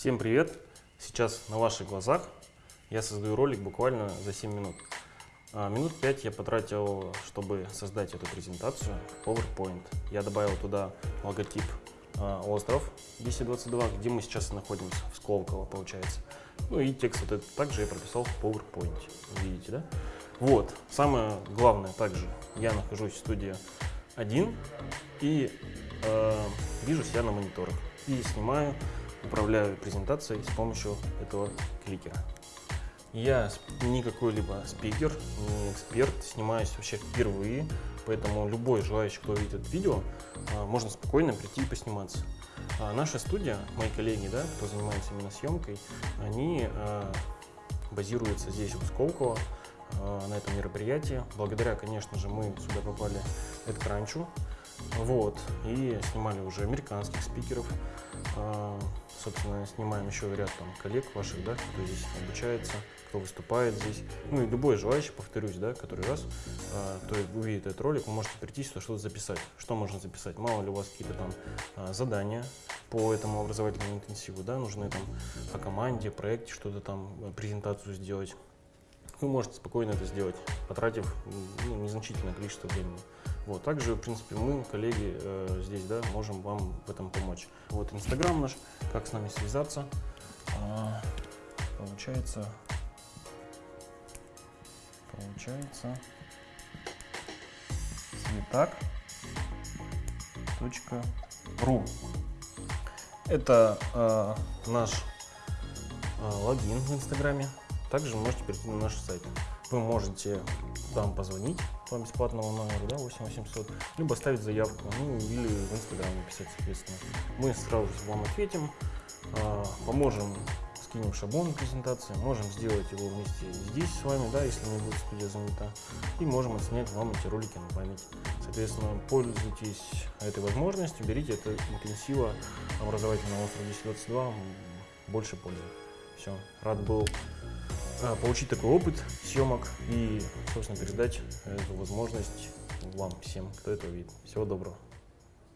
Всем привет! Сейчас на ваших глазах я создаю ролик буквально за 7 минут. А, минут 5 я потратил, чтобы создать эту презентацию PowerPoint. Я добавил туда логотип а, остров 1022, где мы сейчас находимся, в Сколково получается. Ну и текст вот этот также я прописал в PowerPoint, видите, да? Вот, самое главное также, я нахожусь в студии один и э, вижу себя на мониторах и снимаю управляю презентацией с помощью этого кликера. Я не какой-либо спикер, не эксперт, снимаюсь вообще впервые, поэтому любой желающий, кто видит это видео, а, можно спокойно прийти и посниматься. А наша студия, мои коллеги, да, кто занимается именно съемкой, они а, базируются здесь, в Сколково, на этом мероприятии. Благодаря, конечно же, мы сюда попали от Кранчу. Вот, и снимали уже американских спикеров, а, собственно, снимаем еще ряд там коллег ваших, да, кто здесь обучается, кто выступает здесь. Ну и любой желающий, повторюсь, да, который раз, а, кто увидит этот ролик, вы можете прийти сюда что-то записать. Что можно записать? Мало ли у вас какие-то там а, задания по этому образовательному интенсиву, да, нужны там по команде, проекте что-то там, презентацию сделать вы можете спокойно это сделать, потратив ну, незначительное количество времени. Вот. Также, в принципе, мы, коллеги, э, здесь да, можем вам в этом помочь. Вот Инстаграм наш, как с нами связаться. А, получается, получается, цветак.ру. Это э, наш э, логин в Инстаграме. Также можете перейти на наш сайт. Вы можете там позвонить по бесплатному номеру, да, 8800, либо оставить заявку, ну или в Инстаграм написать, соответственно. Мы сразу вам ответим, а, поможем, скинем шаблон презентации, можем сделать его вместе здесь с вами, да, если не будет студия занята, и можем отснять вам эти ролики на память. Соответственно, пользуйтесь этой возможностью, берите это интенсива образовательного острова 1022, больше пользы. Все, рад был получить такой опыт съемок и, собственно, передать эту возможность вам всем, кто это видит. Всего доброго.